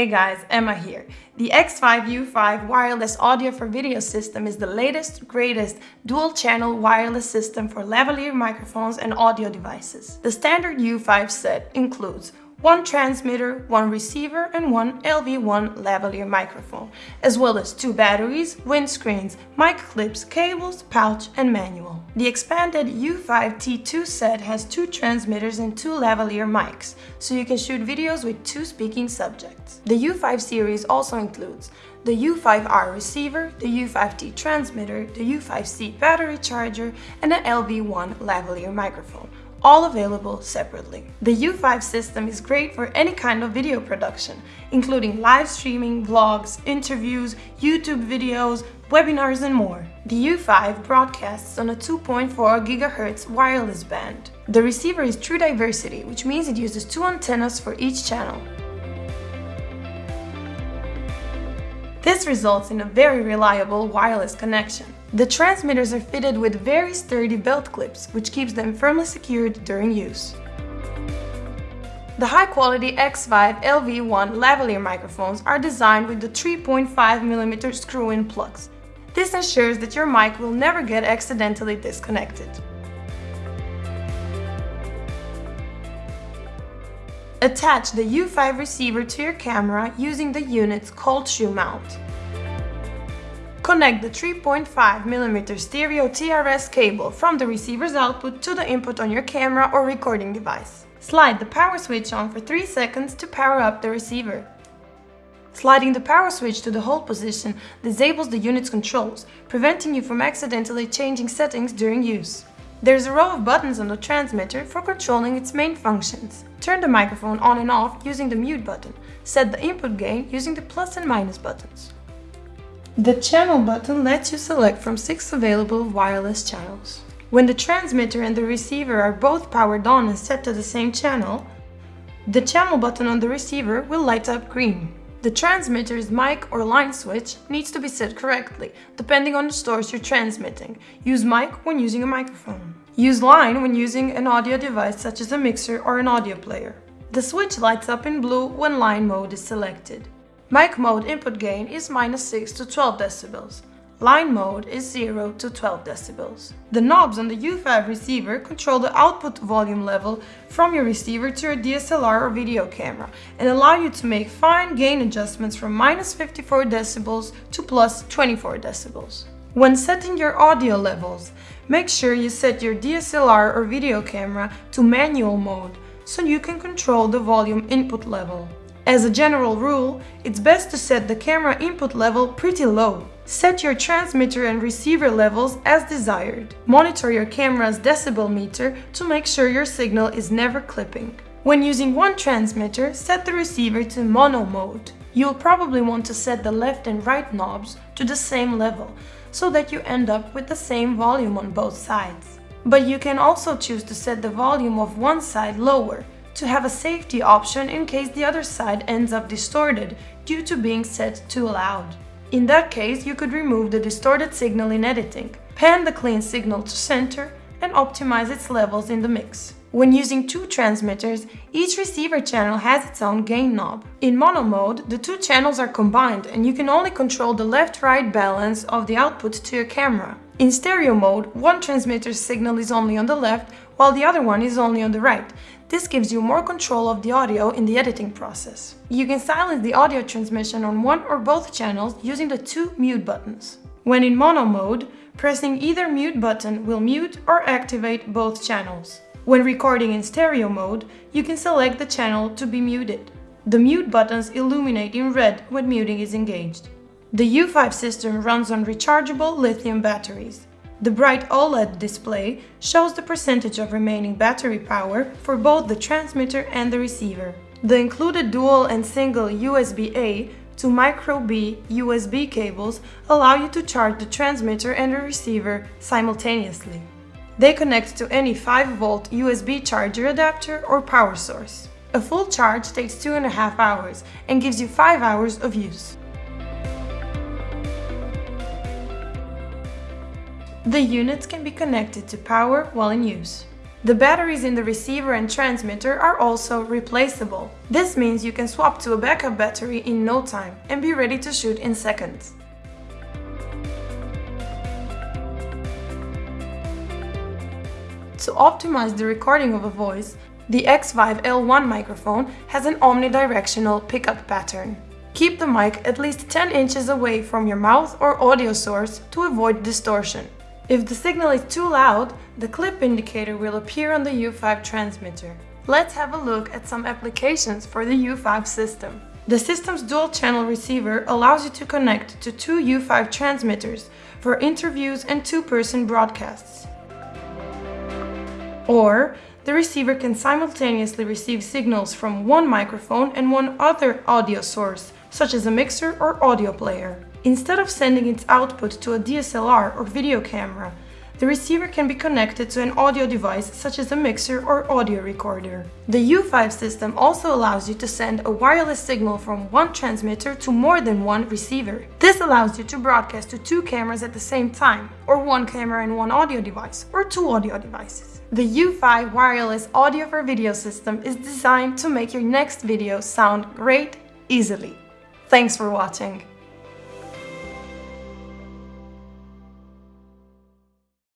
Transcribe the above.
Hey guys, Emma here. The Xvive U5 wireless audio for video system is the latest, greatest dual-channel wireless system for lavalier microphones and audio devices. The standard U5 set includes one transmitter, one receiver and one LV1 lavalier microphone, as well as two batteries, windscreens, mic clips, cables, pouch and manual. The expanded U5 T2 set has two transmitters and two lavalier mics, so you can shoot videos with two speaking subjects. The U5 series also includes the U5R receiver, the U5T transmitter, the U5C battery charger, and an LV1 lavalier microphone, all available separately. The U5 system is great for any kind of video production, including live streaming, vlogs, interviews, YouTube videos, webinars and more. The U5 broadcasts on a 2.4 GHz wireless band. The receiver is True Diversity, which means it uses two antennas for each channel. This results in a very reliable wireless connection. The transmitters are fitted with very sturdy belt clips, which keeps them firmly secured during use. The high-quality Xvive LV1 lavalier microphones are designed with the 3.5mm screw-in plugs. This ensures that your mic will never get accidentally disconnected. Attach the U5 receiver to your camera using the unit's cold shoe mount. Connect the 3.5mm stereo TRS cable from the receiver's output to the input on your camera or recording device. Slide the power switch on for 3 seconds to power up the receiver. Sliding the power switch to the hold position disables the unit's controls, preventing you from accidentally changing settings during use. There's a row of buttons on the transmitter for controlling its main functions. Turn the microphone on and off using the mute button. Set the input gain using the plus and minus buttons. The channel button lets you select from six available wireless channels. When the transmitter and the receiver are both powered on and set to the same channel, the channel button on the receiver will light up green. The transmitter's mic or line switch needs to be set correctly, depending on the source you're transmitting. Use mic when using a microphone. Use line when using an audio device such as a mixer or an audio player. The switch lights up in blue when line mode is selected. Mic mode input gain is minus 6 to 12 decibels. Line mode is 0 to 12 decibels. The knobs on the U5 receiver control the output volume level from your receiver to your DSLR or video camera and allow you to make fine gain adjustments from minus 54 decibels to plus 24 decibels. When setting your audio levels, make sure you set your DSLR or video camera to manual mode so you can control the volume input level. As a general rule, it's best to set the camera input level pretty low. Set your transmitter and receiver levels as desired. Monitor your camera's decibel meter to make sure your signal is never clipping. When using one transmitter, set the receiver to mono mode. You'll probably want to set the left and right knobs to the same level, so that you end up with the same volume on both sides. But you can also choose to set the volume of one side lower, to have a safety option in case the other side ends up distorted due to being set too loud. In that case, you could remove the distorted signal in editing, pan the clean signal to center, and optimize its levels in the mix. When using two transmitters, each receiver channel has its own gain knob. In mono mode, the two channels are combined and you can only control the left-right balance of the output to your camera. In stereo mode, one transmitter's signal is only on the left, while the other one is only on the right. This gives you more control of the audio in the editing process. You can silence the audio transmission on one or both channels using the two mute buttons. When in mono mode, pressing either mute button will mute or activate both channels. When recording in stereo mode, you can select the channel to be muted. The mute buttons illuminate in red when muting is engaged. The U5 system runs on rechargeable lithium batteries. The bright OLED display shows the percentage of remaining battery power for both the transmitter and the receiver. The included dual and single USB-A to micro-B USB cables allow you to charge the transmitter and the receiver simultaneously. They connect to any 5V USB charger adapter or power source. A full charge takes 2.5 hours and gives you 5 hours of use. The units can be connected to power while in use. The batteries in the receiver and transmitter are also replaceable. This means you can swap to a backup battery in no time and be ready to shoot in seconds. To optimize the recording of a voice, the Xvive L1 microphone has an omnidirectional pickup pattern. Keep the mic at least 10 inches away from your mouth or audio source to avoid distortion. If the signal is too loud, the clip indicator will appear on the U5 transmitter. Let's have a look at some applications for the U5 system. The system's dual-channel receiver allows you to connect to two U5 transmitters for interviews and two-person broadcasts. Or, the receiver can simultaneously receive signals from one microphone and one other audio source, such as a mixer or audio player. Instead of sending its output to a DSLR or video camera, the receiver can be connected to an audio device such as a mixer or audio recorder. The U5 system also allows you to send a wireless signal from one transmitter to more than one receiver. This allows you to broadcast to two cameras at the same time, or one camera and one audio device, or two audio devices. The U5 wireless audio for video system is designed to make your next video sound great easily. Thanks for watching!